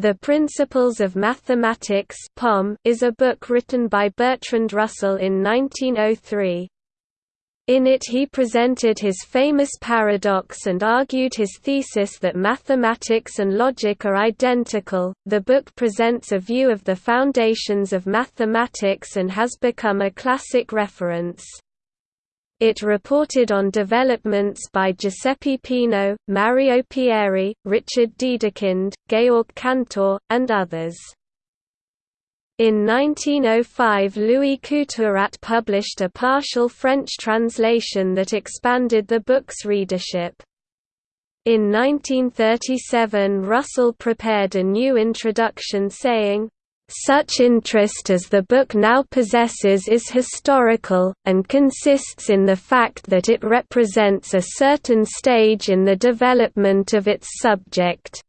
The Principles of Mathematics is a book written by Bertrand Russell in 1903. In it he presented his famous paradox and argued his thesis that mathematics and logic are identical. The book presents a view of the foundations of mathematics and has become a classic reference. It reported on developments by Giuseppe Peano, Mario Pieri, Richard Dedekind, Georg Cantor, and others. In 1905 Louis Couturat published a partial French translation that expanded the book's readership. In 1937 Russell prepared a new introduction saying, such interest as the book now possesses is historical, and consists in the fact that it represents a certain stage in the development of its subject.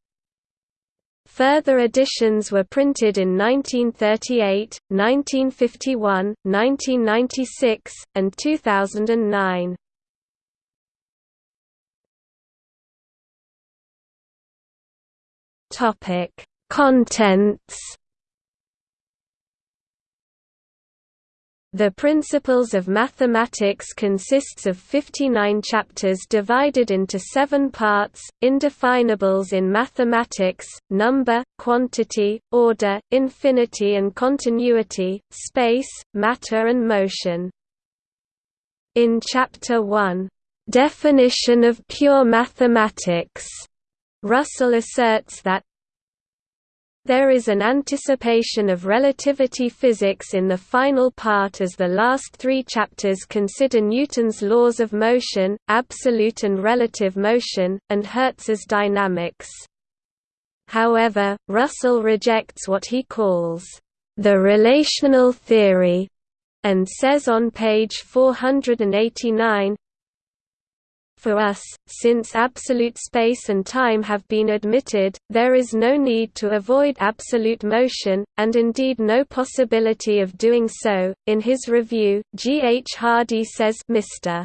Further editions were printed in 1938, 1951, 1996, and 2009. Topic: Contents The Principles of Mathematics consists of 59 chapters divided into seven parts, indefinables in mathematics, number, quantity, order, infinity and continuity, space, matter and motion. In Chapter 1, "'Definition of Pure Mathematics' Russell asserts that there is an anticipation of relativity physics in the final part as the last three chapters consider Newton's laws of motion, absolute and relative motion, and Hertz's dynamics. However, Russell rejects what he calls the relational theory, and says on page 489, for us, since absolute space and time have been admitted, there is no need to avoid absolute motion, and indeed no possibility of doing so. In his review, G. H. Hardy says Mr.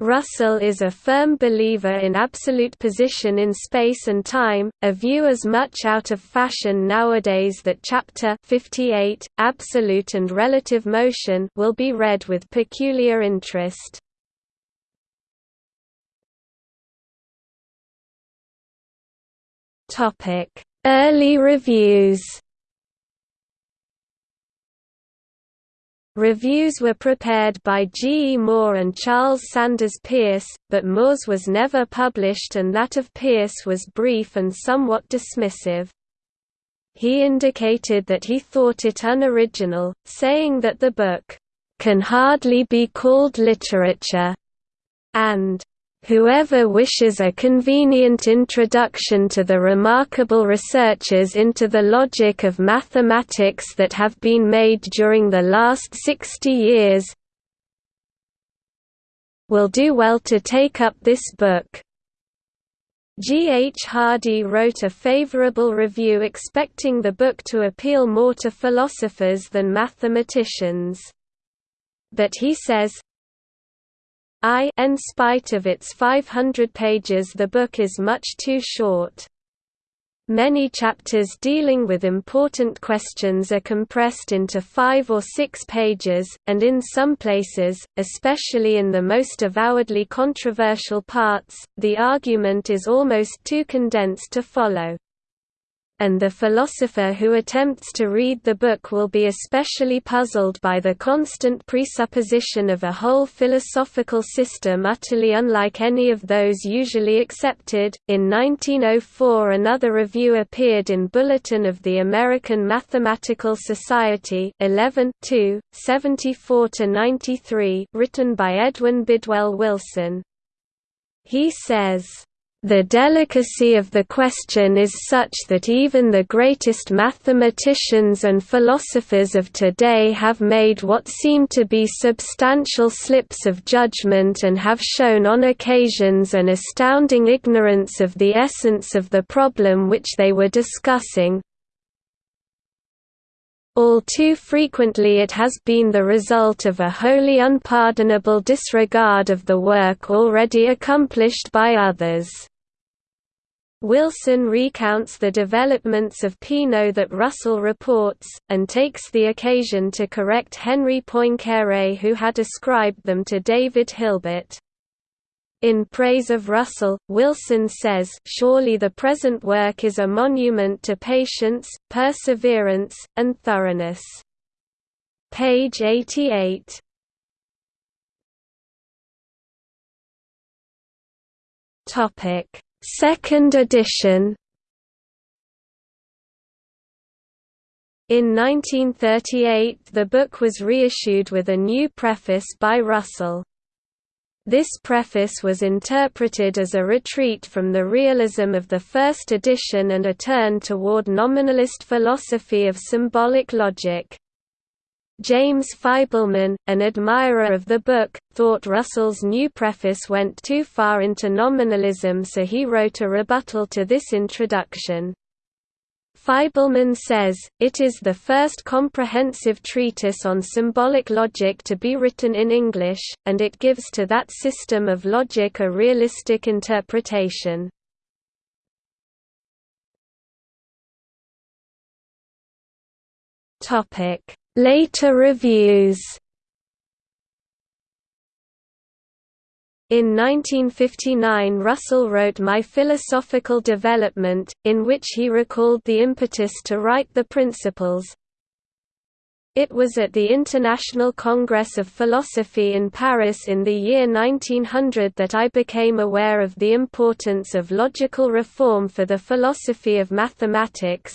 Russell is a firm believer in absolute position in space and time, a view as much out of fashion nowadays that Chapter 58, Absolute and Relative Motion will be read with peculiar interest. Early reviews. Reviews were prepared by G. E. Moore and Charles Sanders Peirce, but Moore's was never published and that of Peirce was brief and somewhat dismissive. He indicated that he thought it unoriginal, saying that the book, "...can hardly be called literature," and Whoever wishes a convenient introduction to the remarkable researches into the logic of mathematics that have been made during the last 60 years will do well to take up this book. G. H. Hardy wrote a favorable review expecting the book to appeal more to philosophers than mathematicians. But he says, I in spite of its 500 pages the book is much too short. Many chapters dealing with important questions are compressed into five or six pages, and in some places, especially in the most avowedly controversial parts, the argument is almost too condensed to follow and the philosopher who attempts to read the book will be especially puzzled by the constant presupposition of a whole philosophical system utterly unlike any of those usually accepted. In 1904, another review appeared in Bulletin of the American Mathematical Society 11 74 93, written by Edwin Bidwell Wilson. He says, the delicacy of the question is such that even the greatest mathematicians and philosophers of today have made what seem to be substantial slips of judgment and have shown on occasions an astounding ignorance of the essence of the problem which they were discussing. All too frequently it has been the result of a wholly unpardonable disregard of the work already accomplished by others. Wilson recounts the developments of Peano that Russell reports, and takes the occasion to correct Henri Poincaré who had ascribed them to David Hilbert. In praise of Russell, Wilson says, surely the present work is a monument to patience, perseverance, and thoroughness. Page 88. Topic Second edition In 1938 the book was reissued with a new preface by Russell. This preface was interpreted as a retreat from the realism of the first edition and a turn toward nominalist philosophy of symbolic logic. James Feibleman, an admirer of the book, thought Russell's new preface went too far into nominalism so he wrote a rebuttal to this introduction. Feibleman says, it is the first comprehensive treatise on symbolic logic to be written in English, and it gives to that system of logic a realistic interpretation. Topic Later reviews In 1959 Russell wrote My Philosophical Development, in which he recalled the impetus to write the principles. It was at the International Congress of Philosophy in Paris in the year 1900 that I became aware of the importance of logical reform for the philosophy of mathematics,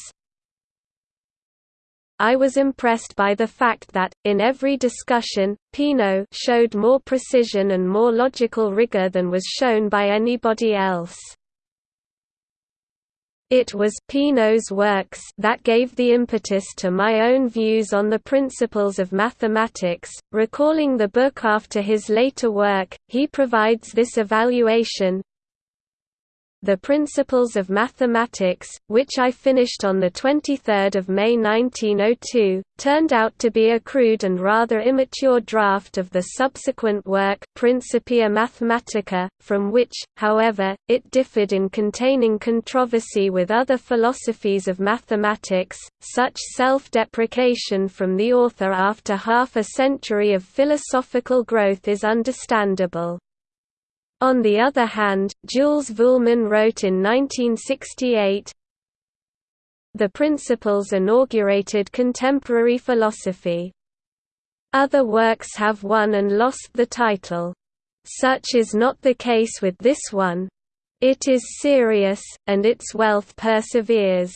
I was impressed by the fact that, in every discussion, Peano showed more precision and more logical rigor than was shown by anybody else. It was Peano's works that gave the impetus to my own views on the principles of mathematics. Recalling the book after his later work, he provides this evaluation the Principles of Mathematics, which I finished on 23 May 1902, turned out to be a crude and rather immature draft of the subsequent work Principia Mathematica, from which, however, it differed in containing controversy with other philosophies of mathematics. Such self-deprecation from the author after half a century of philosophical growth is understandable. On the other hand, Jules Vuillemin wrote in 1968, The Principles inaugurated contemporary philosophy. Other works have won and lost the title. Such is not the case with this one. It is serious, and its wealth perseveres.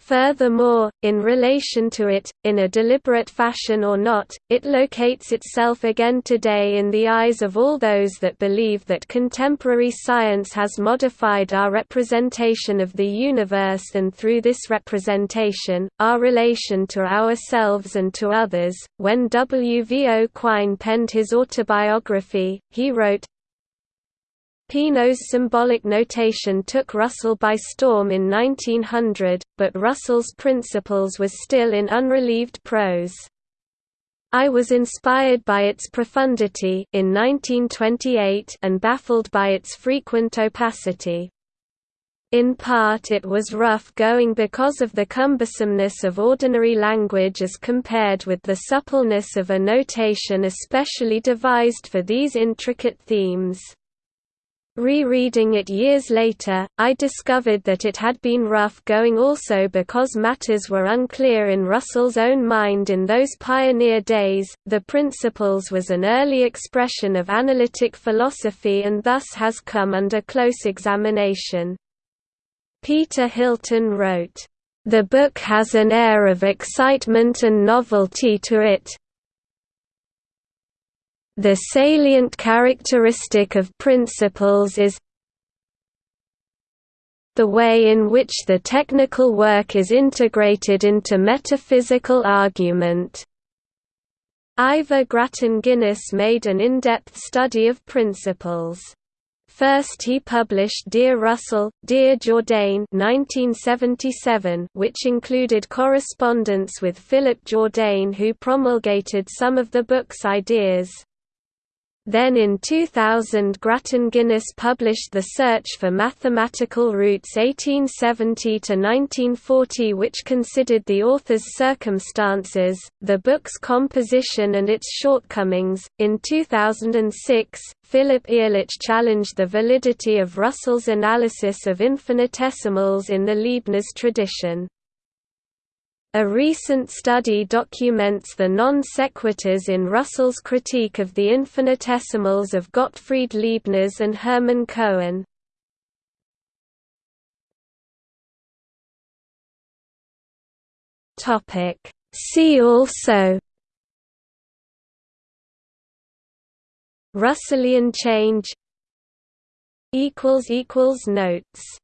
Furthermore, in relation to it, in a deliberate fashion or not, it locates itself again today in the eyes of all those that believe that contemporary science has modified our representation of the universe and through this representation, our relation to ourselves and to others. When W. V. O. Quine penned his autobiography, he wrote, Peano's symbolic notation took Russell by storm in 1900, but Russell's principles was still in unrelieved prose. I was inspired by its profundity in 1928 and baffled by its frequent opacity. In part it was rough going because of the cumbersomeness of ordinary language as compared with the suppleness of a notation especially devised for these intricate themes. Rereading it years later, I discovered that it had been rough going also because matters were unclear in Russell's own mind in those pioneer days. The Principles was an early expression of analytic philosophy and thus has come under close examination. Peter Hylton wrote, The book has an air of excitement and novelty to it, the salient characteristic of principles is the way in which the technical work is integrated into metaphysical argument. Ivor Grattan Guinness made an in-depth study of principles. First he published Dear Russell, Dear Jourdain 1977, which included correspondence with Philip Jourdain who promulgated some of the book's ideas. Then in 2000 Grattan Guinness published The Search for Mathematical Roots 1870–1940 which considered the author's circumstances, the book's composition and its shortcomings. In 2006, Philip Ehrlich challenged the validity of Russell's analysis of infinitesimals in the Leibniz tradition. A recent study documents the non sequiturs in Russell's critique of the infinitesimals of Gottfried Leibniz and Hermann Cohen. See also Russellian change Notes